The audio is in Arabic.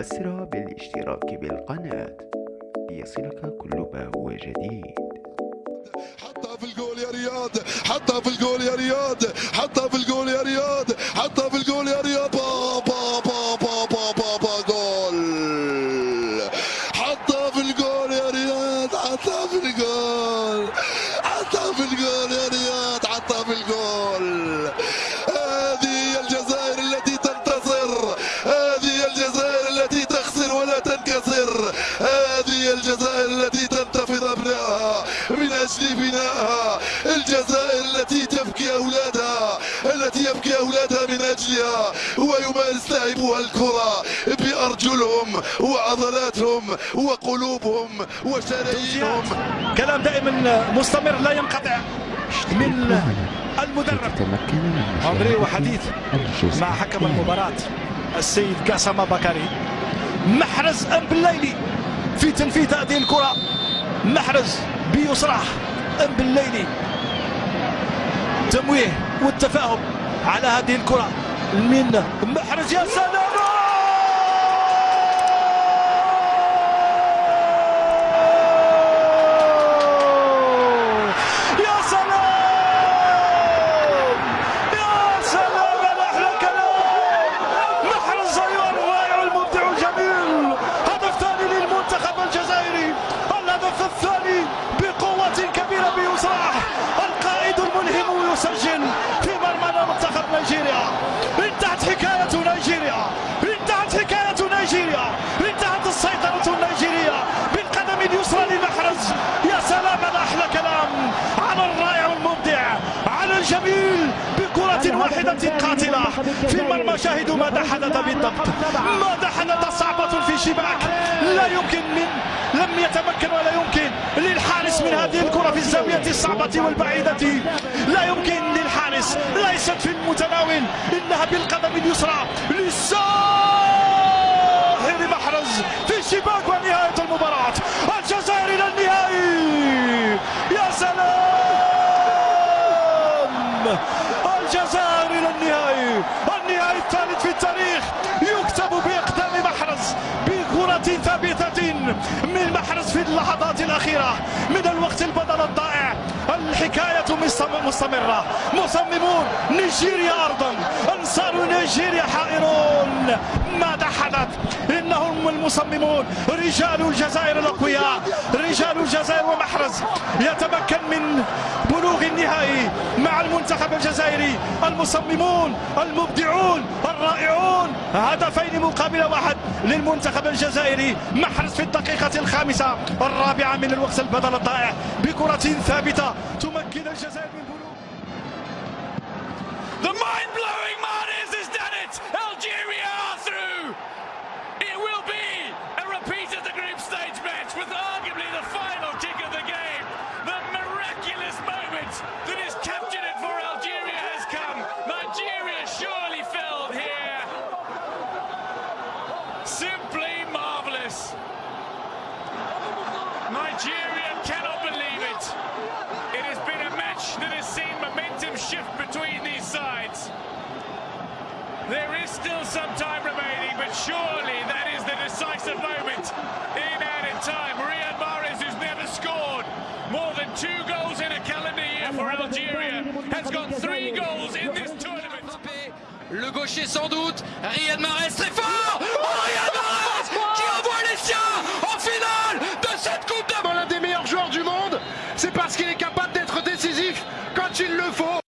أسرع بالاشتراك بالقناة. ليصلك كل ما هو جديد. حطها في الجول يا رياض حطها في الجول يا رياض. تنكسر هذه الجزائر التي تنتفض ابنائها من أجل بنائها الجزائر التي تبكي أولادها. التي يبكي أولادها من أجلها. ويمارس لاعبوها الكرة بأرجلهم وعضلاتهم وقلوبهم وشرايينهم. كلام دائما مستمر لا ينقطع من المدرب. عمري وحديث مع حكم. المباراة السيد قاسم بكري. محرز أم بالليلي في تنفيذ هذه الكرة. محرز بيسرح أم بالليلي تمويه والتفاهم على هذه الكرة من محرز يا سلام يا سلام يا سلام على أحلى كلام محرز ايها الرائع المبدع الجميل هدف ثاني للمنتخب الجزائري الهدف الثاني بقوة كبيرة بيسرح القائد الملهم يسجل في مرمى منتخب نيجيريا انتهت حكاية نيجيريا انتهت حكاية نيجيريا انتهت السيطرة النيجيرية بالقدم اليسرى لمحرز يا سلام على أحلى كلام على الرائع المبدع على الجميل بكرة واحدة في المرمى شاهدوا ماذا حدث بالضبط. ماذا حدث صعبة في شباك. لا يمكن من لم يتمكن ولا يمكن للحارس من هذه الكرة في الزاوية الصعبة والبعيدة. لا يمكن للحارس. ليست في المتناول. إنها بالقدم اليسرى. للساحر محرز في الشباك ونهاية المباراة. الجزائر إلى النهائي. يا سلام الجزائر إلى النهائي النهائي الثالث في التاريخ يكتب باقدام محرز بكرة ثابتة من محرز في اللحظات الأخيرة. من الوقت البدل الضائع. الحكاية مستم- مستمرة. مصممون نيجيريا أرضا. أنصار نيجيريا حائرون. ماذا حدث المصممون رجال الجزائر الأقوياء رجال الجزائر ومحرز يتمكن من بلوغ النهائي مع المنتخب الجزائري. المصممون المبدعون الرائعون هدفين مقابل واحد للمنتخب الجزائري. محرز في الدقيقة الخامسة الرابعة من الوقت البدل الضائع بكرة ثابتة تمكن الجزائر من بلوغ. The mind-blowing marvellous. Nigeria cannot believe it. It has been a match that has seen momentum shift between these sides. There is still some time remaining, but surely that is the decisive moment in added time. Riyad Mahrez, who's never scored more than two goals in a calendar year for Algeria, has got three goals in this tournament. Le gaucher sans doute, Riyad Mahrez très fort That's going to go.